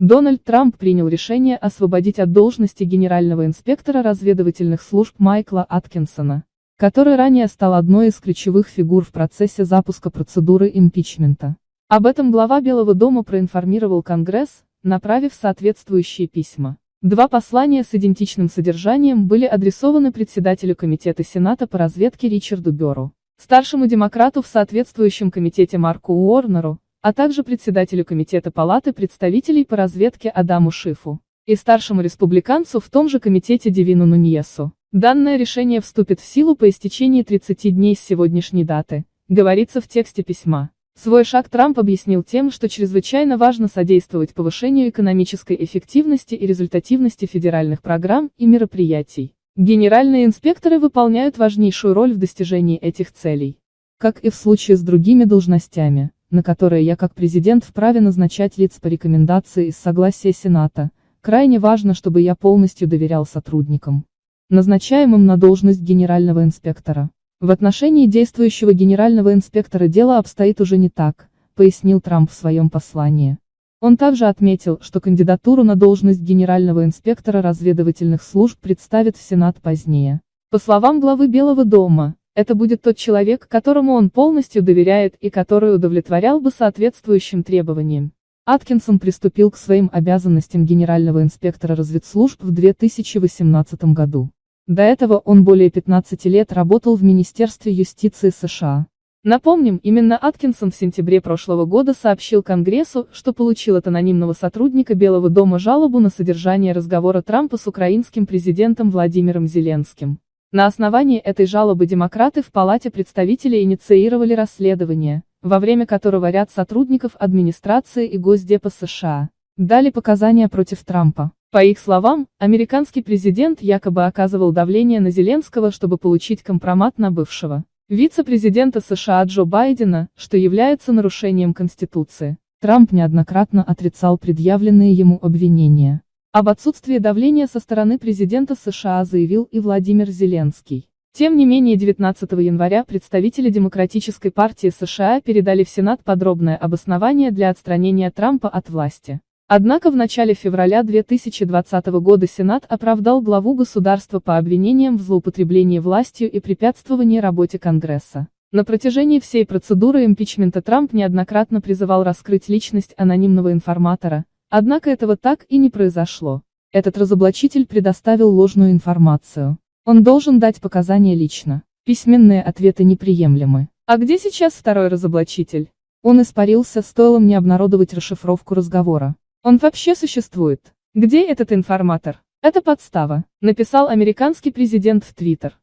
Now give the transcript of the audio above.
Дональд Трамп принял решение освободить от должности генерального инспектора разведывательных служб Майкла Аткинсона, который ранее стал одной из ключевых фигур в процессе запуска процедуры импичмента. Об этом глава Белого дома проинформировал Конгресс, направив соответствующие письма. Два послания с идентичным содержанием были адресованы председателю Комитета Сената по разведке Ричарду Бёру, старшему демократу в соответствующем комитете Марку Уорнеру, а также председателю Комитета Палаты представителей по разведке Адаму Шифу и старшему республиканцу в том же комитете Девину Нуньесу. Данное решение вступит в силу по истечении 30 дней с сегодняшней даты, говорится в тексте письма. Свой шаг Трамп объяснил тем, что чрезвычайно важно содействовать повышению экономической эффективности и результативности федеральных программ и мероприятий. Генеральные инспекторы выполняют важнейшую роль в достижении этих целей. Как и в случае с другими должностями, на которые я как президент вправе назначать лиц по рекомендации из согласия Сената, крайне важно, чтобы я полностью доверял сотрудникам, назначаемым на должность генерального инспектора. В отношении действующего генерального инспектора дело обстоит уже не так, пояснил Трамп в своем послании. Он также отметил, что кандидатуру на должность генерального инспектора разведывательных служб представит в Сенат позднее. По словам главы Белого дома, это будет тот человек, которому он полностью доверяет и который удовлетворял бы соответствующим требованиям. Аткинсон приступил к своим обязанностям генерального инспектора разведслужб в 2018 году. До этого он более 15 лет работал в Министерстве юстиции США. Напомним, именно Аткинсон в сентябре прошлого года сообщил Конгрессу, что получил от анонимного сотрудника Белого дома жалобу на содержание разговора Трампа с украинским президентом Владимиром Зеленским. На основании этой жалобы демократы в Палате представителей инициировали расследование, во время которого ряд сотрудников администрации и Госдепа США дали показания против Трампа. По их словам, американский президент якобы оказывал давление на Зеленского, чтобы получить компромат на бывшего вице-президента США Джо Байдена, что является нарушением Конституции. Трамп неоднократно отрицал предъявленные ему обвинения. Об отсутствии давления со стороны президента США заявил и Владимир Зеленский. Тем не менее 19 января представители Демократической партии США передали в Сенат подробное обоснование для отстранения Трампа от власти. Однако в начале февраля 2020 года Сенат оправдал главу государства по обвинениям в злоупотреблении властью и препятствовании работе Конгресса. На протяжении всей процедуры импичмента Трамп неоднократно призывал раскрыть личность анонимного информатора, Однако этого так и не произошло. Этот разоблачитель предоставил ложную информацию. Он должен дать показания лично. Письменные ответы неприемлемы. А где сейчас второй разоблачитель? Он испарился, стоило мне обнародовать расшифровку разговора. Он вообще существует. Где этот информатор? Это подстава, написал американский президент в Твиттер.